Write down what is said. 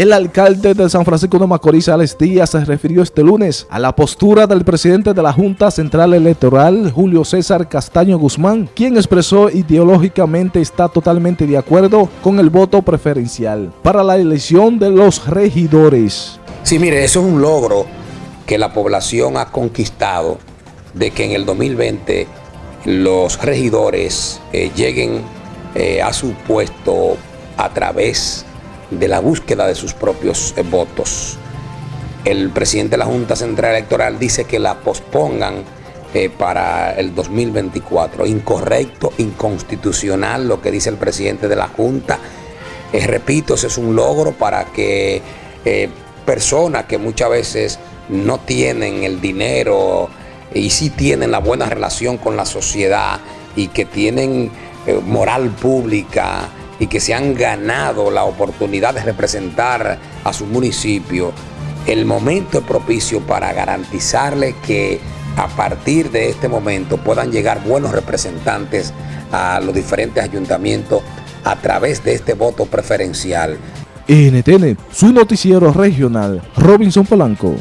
El alcalde de San Francisco de Macorís, Alex Díaz, se refirió este lunes a la postura del presidente de la Junta Central Electoral, Julio César Castaño Guzmán, quien expresó ideológicamente está totalmente de acuerdo con el voto preferencial para la elección de los regidores. Sí, mire, eso es un logro que la población ha conquistado de que en el 2020 los regidores eh, lleguen eh, a su puesto a través de la búsqueda de sus propios eh, votos. El presidente de la Junta Central Electoral dice que la pospongan para el 2024. Incorrecto, inconstitucional lo que dice el presidente de la Junta. repito, ese es un logro para que personas que muchas veces no tienen el dinero y sí tienen la buena relación con la sociedad y que tienen eh, moral pública y que se han ganado la oportunidad de representar a su municipio, el momento es propicio para garantizarle que a partir de este momento puedan llegar buenos representantes a los diferentes ayuntamientos a través de este voto preferencial. NTN, su noticiero regional, Robinson Polanco.